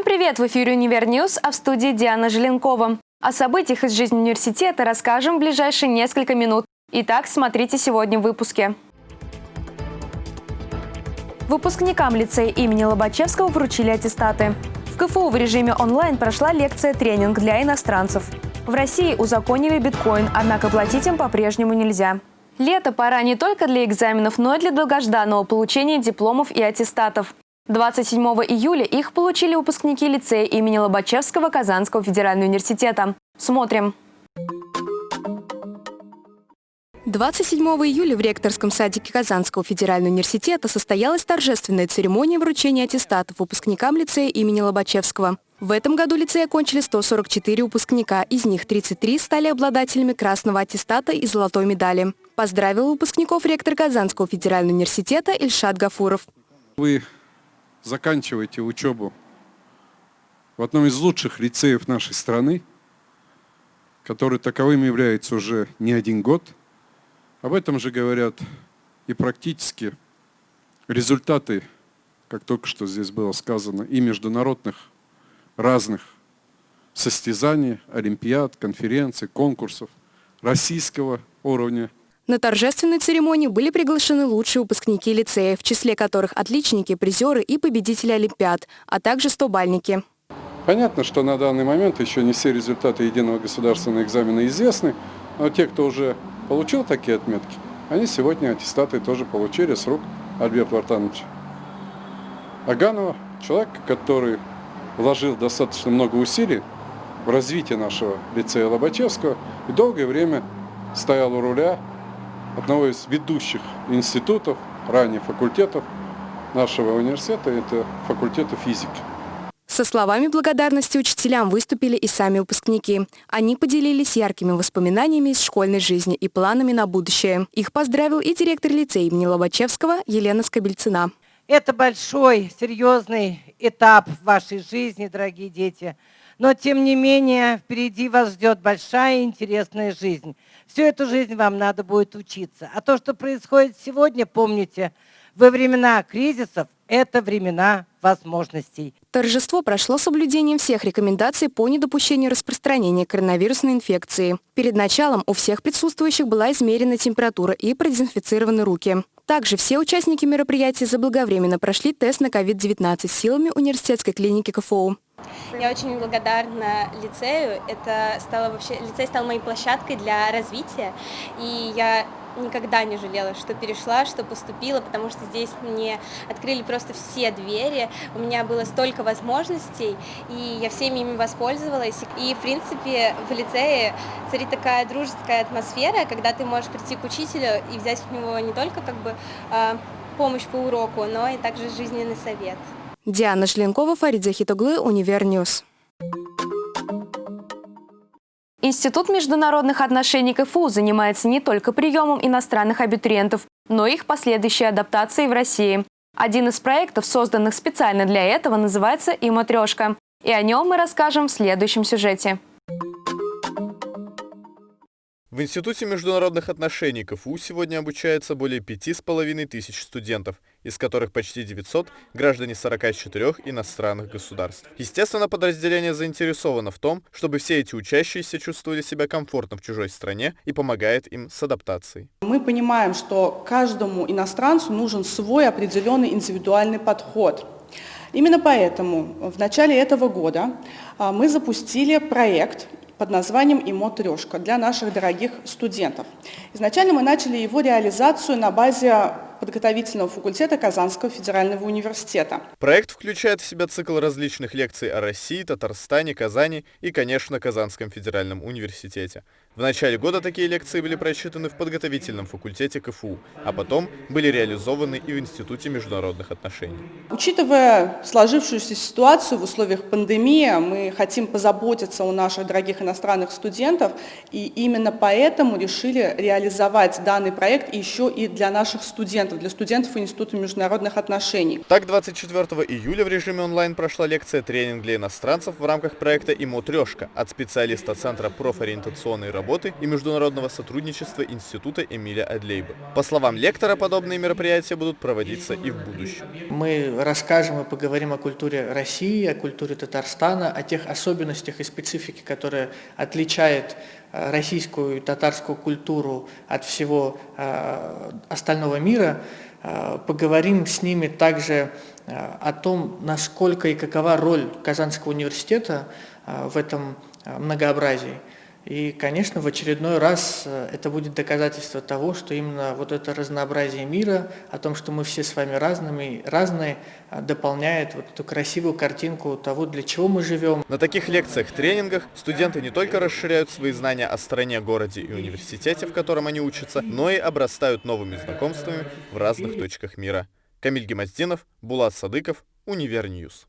Всем привет! В эфире «Универ News», а в студии Диана Желенкова. О событиях из жизни университета расскажем в ближайшие несколько минут. Итак, смотрите сегодня в выпуске. Выпускникам лицея имени Лобачевского вручили аттестаты. В КФУ в режиме онлайн прошла лекция-тренинг для иностранцев. В России узаконили биткоин, однако платить им по-прежнему нельзя. Лето пора не только для экзаменов, но и для долгожданного получения дипломов и аттестатов. 27 июля их получили выпускники лицея имени Лобачевского Казанского федерального университета. Смотрим. 27 июля в ректорском садике Казанского федерального университета состоялась торжественная церемония вручения аттестатов выпускникам лицея имени Лобачевского. В этом году лицей окончили 144 выпускника, из них 33 стали обладателями красного аттестата и золотой медали. Поздравил выпускников ректор Казанского федерального университета Ильшат Гафуров. Вы заканчиваете учебу в одном из лучших лицеев нашей страны, который таковым является уже не один год. Об этом же говорят и практически результаты, как только что здесь было сказано, и международных разных состязаний, олимпиад, конференций, конкурсов российского уровня на торжественной церемонии были приглашены лучшие выпускники лицея, в числе которых отличники, призеры и победители Олимпиад, а также стобальники. Понятно, что на данный момент еще не все результаты единого государственного экзамена известны, но те, кто уже получил такие отметки, они сегодня аттестаты тоже получили с рук Альберта Вартановича. Аганова, человек, который вложил достаточно много усилий в развитие нашего лицея Лобачевского и долгое время стоял у руля одного из ведущих институтов, ранее факультетов нашего университета, это факультета физики. Со словами благодарности учителям выступили и сами выпускники. Они поделились яркими воспоминаниями из школьной жизни и планами на будущее. Их поздравил и директор лицея имени Лобачевского Елена Скобельцина. Это большой, серьезный этап в вашей жизни, дорогие дети. Но, тем не менее, впереди вас ждет большая интересная жизнь. Всю эту жизнь вам надо будет учиться. А то, что происходит сегодня, помните, во времена кризисов – это времена возможностей. Торжество прошло соблюдением всех рекомендаций по недопущению распространения коронавирусной инфекции. Перед началом у всех присутствующих была измерена температура и продезинфицированы руки. Также все участники мероприятия заблаговременно прошли тест на COVID-19 силами университетской клиники КФУ. Я очень благодарна лицею. Это стало вообще, лицей стал моей площадкой для развития, и я никогда не жалела, что перешла, что поступила, потому что здесь мне открыли просто все двери, у меня было столько возможностей, и я всеми ими воспользовалась. И, в принципе, в лицее царит такая дружеская атмосфера, когда ты можешь прийти к учителю и взять у него не только как бы а, помощь по уроку, но и также жизненный совет. Диана Желенкова, Фарид Захитоглы, Универ News. Институт международных отношений КФУ занимается не только приемом иностранных абитуриентов, но и их последующей адаптацией в России. Один из проектов, созданных специально для этого, называется «iМатрешка». И о нем мы расскажем в следующем сюжете. В Институте международных отношений КФУ сегодня обучается более пяти с половиной тысяч студентов – из которых почти 900 – граждане 44 иностранных государств. Естественно, подразделение заинтересовано в том, чтобы все эти учащиеся чувствовали себя комфортно в чужой стране и помогает им с адаптацией. Мы понимаем, что каждому иностранцу нужен свой определенный индивидуальный подход. Именно поэтому в начале этого года а, мы запустили проект под названием «ИМО Трешка» для наших дорогих студентов. Изначально мы начали его реализацию на базе подготовительного факультета Казанского федерального университета. Проект включает в себя цикл различных лекций о России, Татарстане, Казани и, конечно, Казанском федеральном университете. В начале года такие лекции были прочитаны в подготовительном факультете КФУ, а потом были реализованы и в Институте международных отношений. Учитывая сложившуюся ситуацию в условиях пандемии, мы хотим позаботиться о наших дорогих иностранных студентов, и именно поэтому решили реализовать данный проект еще и для наших студентов студентов, для студентов Института международных отношений. Так, 24 июля в режиме онлайн прошла лекция тренинг для иностранцев в рамках проекта «Имо Трешка» от специалиста Центра профориентационной работы и международного сотрудничества Института Эмиля Адлейба. По словам лектора, подобные мероприятия будут проводиться и в будущем. Мы расскажем и поговорим о культуре России, о культуре Татарстана, о тех особенностях и специфике, которые отличают э, российскую и татарскую культуру от всего э, остального мира. Э, поговорим с ними также о том, насколько и какова роль Казанского университета в этом многообразии. И, конечно, в очередной раз э, это будет доказательство того, что именно вот это разнообразие мира, о том, что мы все с вами разными, разные, э, дополняет вот эту красивую картинку того, для чего мы живем. На таких лекциях, тренингах студенты не только расширяют свои знания о стране, городе и университете, в котором они учатся, но и обрастают новыми знакомствами в разных точках мира. Камиль Гемоздинов, Булат Садыков, Универ News.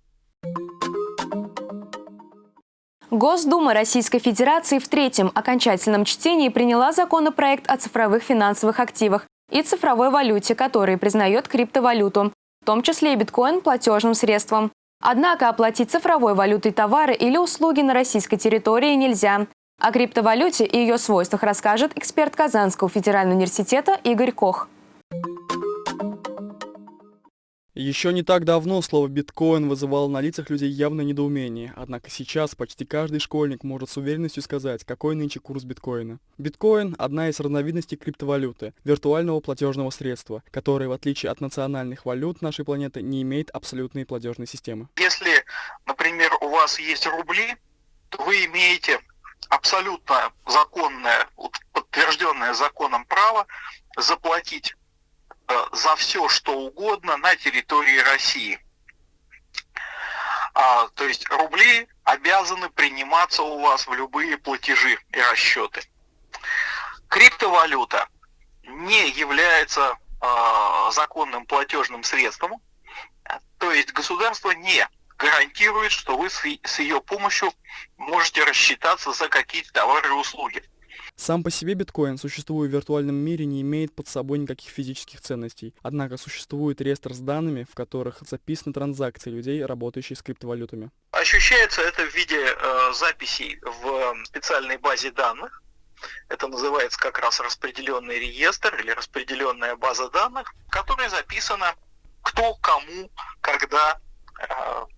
Госдума Российской Федерации в третьем окончательном чтении приняла законопроект о цифровых финансовых активах и цифровой валюте, который признает криптовалюту, в том числе и биткоин платежным средством. Однако оплатить цифровой валютой товары или услуги на российской территории нельзя. О криптовалюте и ее свойствах расскажет эксперт Казанского федерального университета Игорь Кох. Еще не так давно слово «биткоин» вызывало на лицах людей явное недоумение, однако сейчас почти каждый школьник может с уверенностью сказать, какой нынче курс биткоина. Биткоин – одна из разновидностей криптовалюты, виртуального платежного средства, которое, в отличие от национальных валют нашей планеты, не имеет абсолютной платежной системы. Если, например, у вас есть рубли, то вы имеете абсолютно законное, подтвержденное законом право заплатить за все, что угодно на территории России. А, то есть рубли обязаны приниматься у вас в любые платежи и расчеты. Криптовалюта не является э, законным платежным средством, то есть государство не гарантирует, что вы с, с ее помощью можете рассчитаться за какие-то товары и услуги. Сам по себе биткоин, существуя в виртуальном мире, не имеет под собой никаких физических ценностей. Однако существует реестр с данными, в которых записаны транзакции людей, работающих с криптовалютами. Ощущается это в виде э, записей в специальной базе данных. Это называется как раз распределенный реестр или распределенная база данных, в которой записано, кто кому, когда э,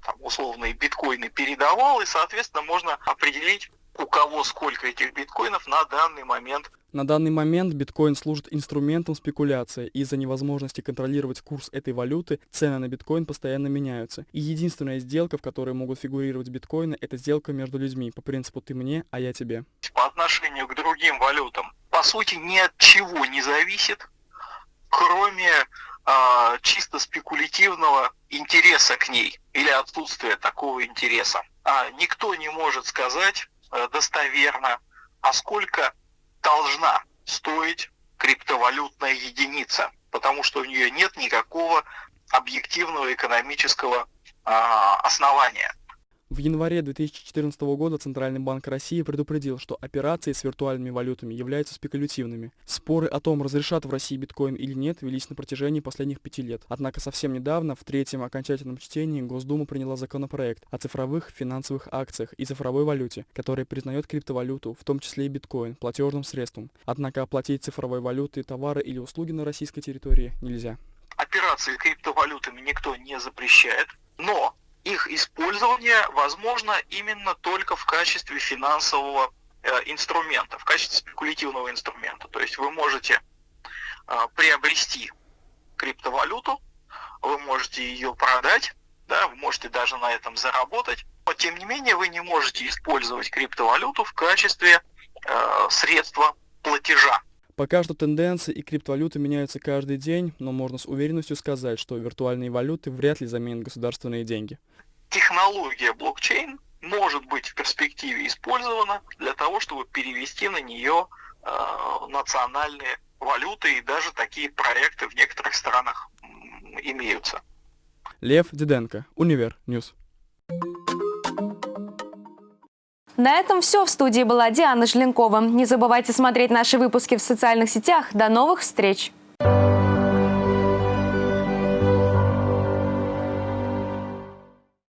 там, условные биткоины передавал, и, соответственно, можно определить, у кого сколько этих биткоинов на данный момент. На данный момент биткоин служит инструментом спекуляции. Из-за невозможности контролировать курс этой валюты цены на биткоин постоянно меняются. И единственная сделка, в которой могут фигурировать биткоины, это сделка между людьми по принципу «ты мне, а я тебе». По отношению к другим валютам, по сути, ни от чего не зависит, кроме э, чисто спекулятивного интереса к ней или отсутствия такого интереса. А никто не может сказать, достоверно, а сколько должна стоить криптовалютная единица, потому что у нее нет никакого объективного экономического а, основания. В январе 2014 года Центральный банк России предупредил, что операции с виртуальными валютами являются спекулятивными. Споры о том, разрешат в России биткоин или нет, велись на протяжении последних пяти лет. Однако совсем недавно, в третьем окончательном чтении, Госдума приняла законопроект о цифровых финансовых акциях и цифровой валюте, который признает криптовалюту, в том числе и биткоин, платежным средством. Однако оплатить цифровой валютой товары или услуги на российской территории нельзя. Операции криптовалютами никто не запрещает, но их использование возможно именно только в качестве финансового э, инструмента, в качестве спекулятивного инструмента. То есть вы можете э, приобрести криптовалюту, вы можете ее продать, да, вы можете даже на этом заработать, но тем не менее вы не можете использовать криптовалюту в качестве э, средства платежа. Пока что тенденции и криптовалюты меняются каждый день, но можно с уверенностью сказать, что виртуальные валюты вряд ли заменят государственные деньги. Технология блокчейн может быть в перспективе использована для того, чтобы перевести на нее э, национальные валюты, и даже такие проекты в некоторых странах имеются. Лев Диденко, Универ News. На этом все. В студии была Диана Желенкова. Не забывайте смотреть наши выпуски в социальных сетях. До новых встреч!